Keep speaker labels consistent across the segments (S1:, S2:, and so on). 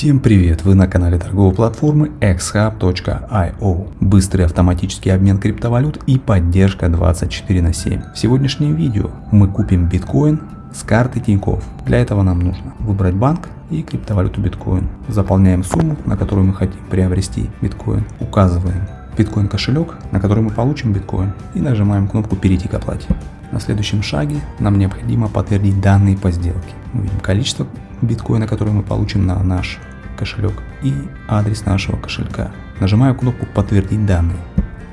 S1: Всем привет! Вы на канале торговой платформы xhub.io. Быстрый автоматический обмен криптовалют и поддержка 24 на 7. В сегодняшнем видео мы купим биткоин с карты Тинькофф. Для этого нам нужно выбрать банк и криптовалюту биткоин. Заполняем сумму, на которую мы хотим приобрести биткоин. Указываем биткоин кошелек, на который мы получим биткоин и нажимаем кнопку перейти к оплате. На следующем шаге нам необходимо подтвердить данные по сделке. Мы видим количество биткоина, который мы получим на наш кошелек и адрес нашего кошелька. Нажимаю кнопку подтвердить данные.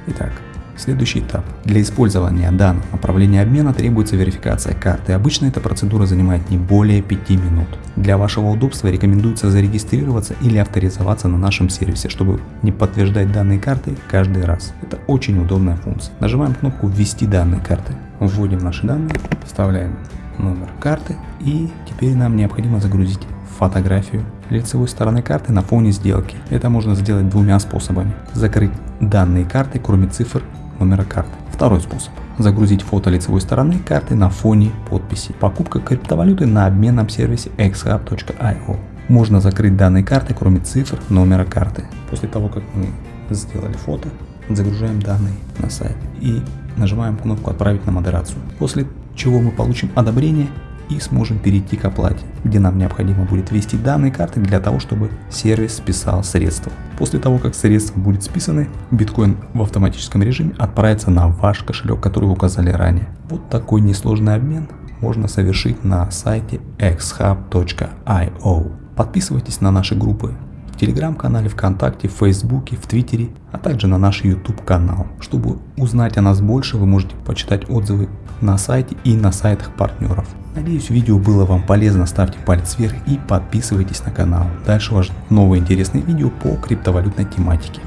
S1: Итак, Следующий этап. Для использования данного направления обмена требуется верификация карты. Обычно эта процедура занимает не более 5 минут. Для вашего удобства рекомендуется зарегистрироваться или авторизоваться на нашем сервисе, чтобы не подтверждать данные карты каждый раз. Это очень удобная функция. Нажимаем кнопку «Ввести данные карты». Вводим наши данные, вставляем номер карты и теперь нам необходимо загрузить фотографию лицевой стороны карты на фоне сделки. Это можно сделать двумя способами. Закрыть данные карты, кроме цифр номера карты. Второй способ. Загрузить фото лицевой стороны карты на фоне подписи. Покупка криптовалюты на обменном сервисе xhub.io. Можно закрыть данные карты, кроме цифр номера карты. После того, как мы сделали фото, загружаем данные на сайт и нажимаем кнопку «Отправить на модерацию», после чего мы получим одобрение и сможем перейти к оплате, где нам необходимо будет ввести данные карты для того, чтобы сервис списал средства. После того, как средства будут списаны, биткоин в автоматическом режиме отправится на ваш кошелек, который указали ранее. Вот такой несложный обмен можно совершить на сайте xhub.io. Подписывайтесь на наши группы телеграм-канале, ВКонтакте, в Фейсбуке, в Твиттере, а также на наш YouTube канал. Чтобы узнать о нас больше, вы можете почитать отзывы на сайте и на сайтах партнеров. Надеюсь видео было вам полезно, ставьте палец вверх и подписывайтесь на канал. Дальше вас новые интересные видео по криптовалютной тематике.